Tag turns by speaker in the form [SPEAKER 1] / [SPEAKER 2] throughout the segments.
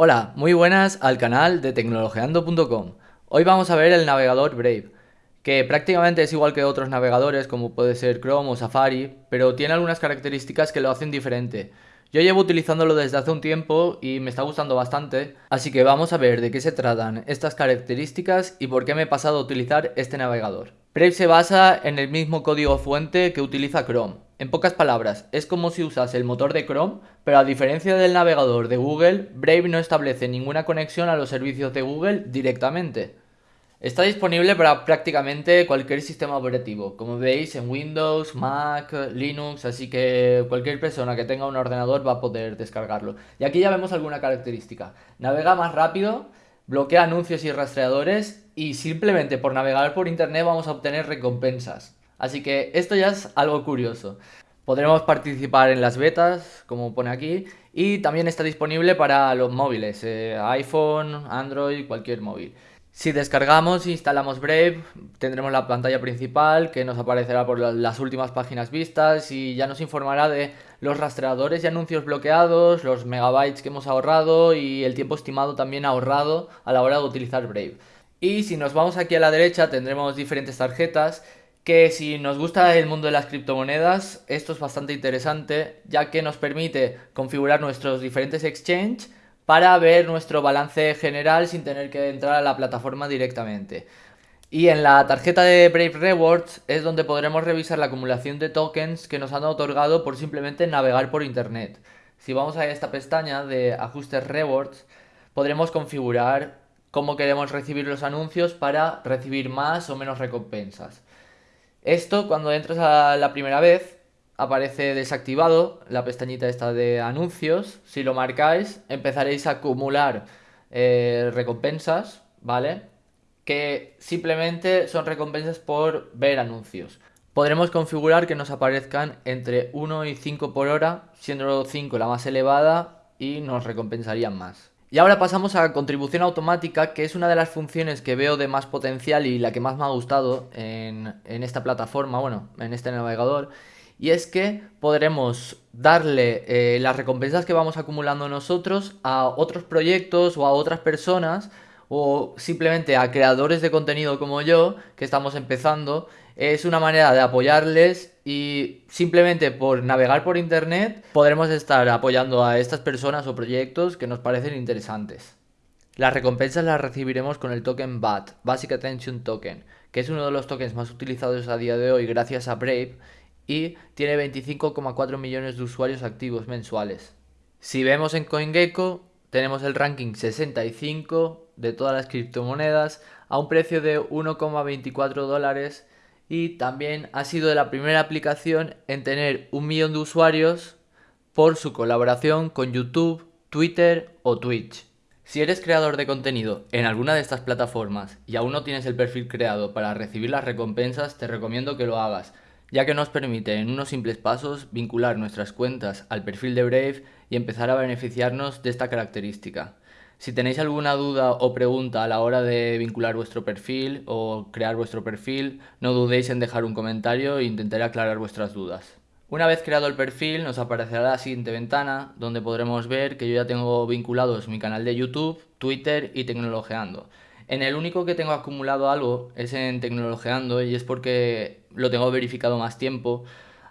[SPEAKER 1] Hola, muy buenas al canal de tecnologeando.com. Hoy vamos a ver el navegador Brave, que prácticamente es igual que otros navegadores como puede ser Chrome o Safari, pero tiene algunas características que lo hacen diferente. Yo llevo utilizándolo desde hace un tiempo y me está gustando bastante, así que vamos a ver de qué se tratan estas características y por qué me he pasado a utilizar este navegador. Brave se basa en el mismo código fuente que utiliza Chrome. En pocas palabras, es como si usase el motor de Chrome, pero a diferencia del navegador de Google, Brave no establece ninguna conexión a los servicios de Google directamente. Está disponible para prácticamente cualquier sistema operativo, como veis en Windows, Mac, Linux, así que cualquier persona que tenga un ordenador va a poder descargarlo. Y aquí ya vemos alguna característica. Navega más rápido, bloquea anuncios y rastreadores y simplemente por navegar por internet vamos a obtener recompensas. Así que esto ya es algo curioso. Podremos participar en las betas, como pone aquí, y también está disponible para los móviles, eh, iPhone, Android, cualquier móvil. Si descargamos e instalamos Brave, tendremos la pantalla principal que nos aparecerá por las últimas páginas vistas y ya nos informará de los rastreadores y anuncios bloqueados, los megabytes que hemos ahorrado y el tiempo estimado también ahorrado a la hora de utilizar Brave. Y si nos vamos aquí a la derecha tendremos diferentes tarjetas que si nos gusta el mundo de las criptomonedas, esto es bastante interesante ya que nos permite configurar nuestros diferentes exchanges para ver nuestro balance general sin tener que entrar a la plataforma directamente. Y en la tarjeta de Brave Rewards es donde podremos revisar la acumulación de tokens que nos han otorgado por simplemente navegar por internet. Si vamos a esta pestaña de ajustes rewards, podremos configurar cómo queremos recibir los anuncios para recibir más o menos recompensas. Esto cuando entras a la primera vez aparece desactivado la pestañita esta de anuncios. Si lo marcáis, empezaréis a acumular eh, recompensas, ¿vale? Que simplemente son recompensas por ver anuncios. Podremos configurar que nos aparezcan entre 1 y 5 por hora, siendo 5 la más elevada y nos recompensarían más. Y ahora pasamos a contribución automática, que es una de las funciones que veo de más potencial y la que más me ha gustado en, esta plataforma, bueno, en este navegador y es que podremos darle eh, las recompensas que vamos acumulando nosotros a otros proyectos o a otras personas o simplemente a creadores de contenido como yo que estamos empezando. Es una manera de apoyarles y simplemente por navegar por internet podremos estar apoyando a estas personas o proyectos que nos parecen interesantes. Las recompensas las recibiremos con el token BAT, Basic Attention Token, que es uno de los tokens más utilizados a día de hoy gracias a Brave y tiene 25,4 millones de usuarios activos mensuales. Si vemos en CoinGecko, tenemos el ranking 65 de todas las criptomonedas a un precio de 1,24 dólares y también ha sido la primera aplicación en tener un millón de usuarios por su colaboración con YouTube, Twitter o Twitch. Si eres creador de contenido en alguna de estas plataformas y aún no tienes el perfil creado para recibir las recompensas, te recomiendo que lo hagas ya que nos permite en unos simples pasos vincular nuestras cuentas al perfil de Brave y empezar a beneficiarnos de esta característica. Si tenéis alguna duda o pregunta a la hora de vincular vuestro perfil o crear vuestro perfil, no dudéis en dejar un comentario e intentaré aclarar vuestras dudas. Una vez creado el perfil nos aparecerá la siguiente ventana donde podremos ver que yo ya tengo vinculados mi canal de YouTube, Twitter y Tecnologeando. En el único que tengo acumulado algo es en Tecnologeando y es porque lo tengo verificado más tiempo.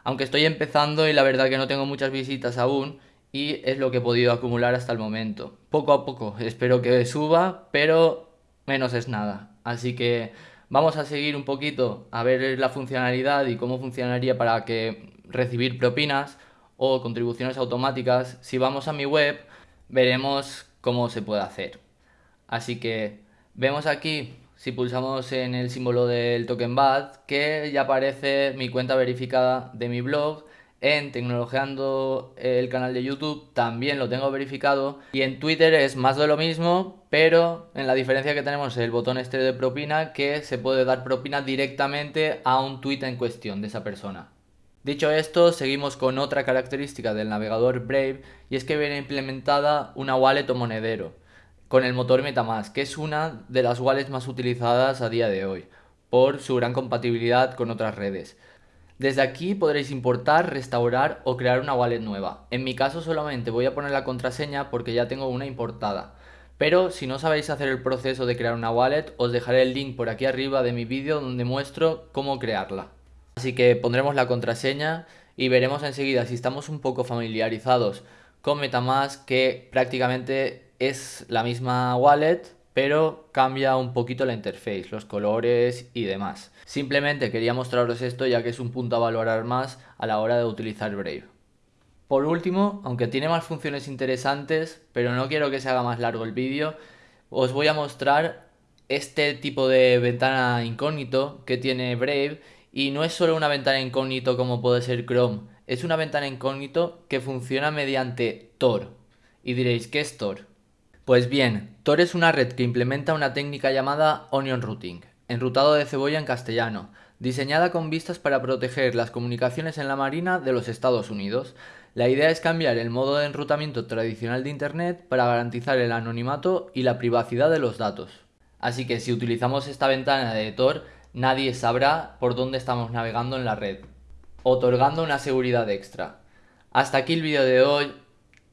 [SPEAKER 1] Aunque estoy empezando y la verdad que no tengo muchas visitas aún y es lo que he podido acumular hasta el momento. Poco a poco espero que suba, pero menos es nada. Así que vamos a seguir un poquito a ver la funcionalidad y cómo funcionaría para que recibir propinas o contribuciones automáticas. Si vamos a mi web veremos cómo se puede hacer. Así que Vemos aquí, si pulsamos en el símbolo del token BAT, que ya aparece mi cuenta verificada de mi blog. En Tecnologeando el canal de YouTube también lo tengo verificado. Y en Twitter es más de lo mismo, pero en la diferencia que tenemos el botón este de propina que se puede dar propina directamente a un tweet en cuestión de esa persona. Dicho esto, seguimos con otra característica del navegador Brave y es que viene implementada una wallet o monedero con el motor Metamask, que es una de las wallets más utilizadas a día de hoy, por su gran compatibilidad con otras redes. Desde aquí podréis importar, restaurar o crear una wallet nueva. En mi caso solamente voy a poner la contraseña porque ya tengo una importada. Pero si no sabéis hacer el proceso de crear una wallet, os dejaré el link por aquí arriba de mi vídeo donde muestro cómo crearla. Así que pondremos la contraseña y veremos enseguida si estamos un poco familiarizados con Metamask que prácticamente es la misma wallet pero cambia un poquito la interface, los colores y demás. Simplemente quería mostraros esto ya que es un punto a valorar más a la hora de utilizar Brave. Por último, aunque tiene más funciones interesantes, pero no quiero que se haga más largo el vídeo, os voy a mostrar este tipo de ventana incógnito que tiene Brave y no es solo una ventana incógnito como puede ser Chrome, es una ventana incógnito que funciona mediante Tor. Y diréis, ¿qué es Tor? Pues bien, Tor es una red que implementa una técnica llamada Onion Routing, enrutado de cebolla en castellano, diseñada con vistas para proteger las comunicaciones en la marina de los Estados Unidos. La idea es cambiar el modo de enrutamiento tradicional de Internet para garantizar el anonimato y la privacidad de los datos. Así que si utilizamos esta ventana de Tor, nadie sabrá por dónde estamos navegando en la red, otorgando una seguridad extra. Hasta aquí el vídeo de hoy,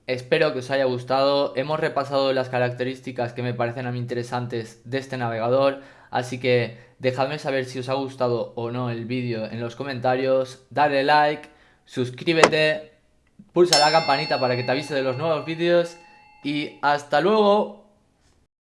[SPEAKER 1] espero que os haya gustado, hemos repasado las características que me parecen a mí interesantes de este navegador, así que dejadme saber si os ha gustado o no el vídeo en los comentarios, dale like, suscríbete, pulsa la campanita para que te avise de los nuevos vídeos y hasta luego.